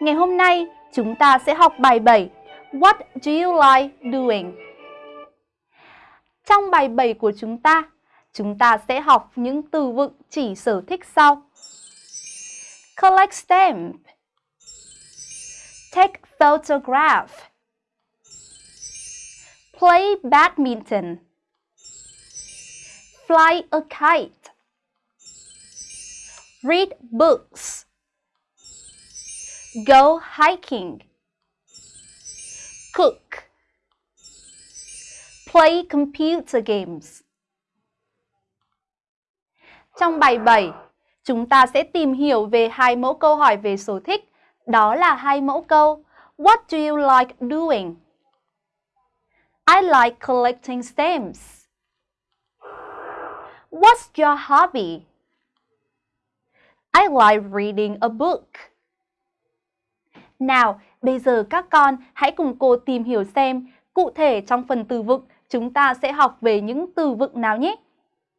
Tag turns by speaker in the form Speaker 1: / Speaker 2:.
Speaker 1: Ngày hôm nay, chúng ta sẽ học bài 7 What do you like doing? Trong bài 7 của chúng ta, chúng ta sẽ học những từ vựng chỉ sở thích sau. Collect stamp. Take photograph. Play badminton. Fly a kite. Read books. Go hiking Cook Play computer games Trong bài 7, chúng ta sẽ tìm hiểu về hai mẫu câu hỏi về sở thích. Đó là hai mẫu câu What do you like doing? I like collecting stamps. What's your hobby? I like reading a book. Nào, bây giờ các con hãy cùng cô tìm hiểu xem cụ thể trong phần từ vựng chúng ta sẽ học về những từ vựng nào nhé.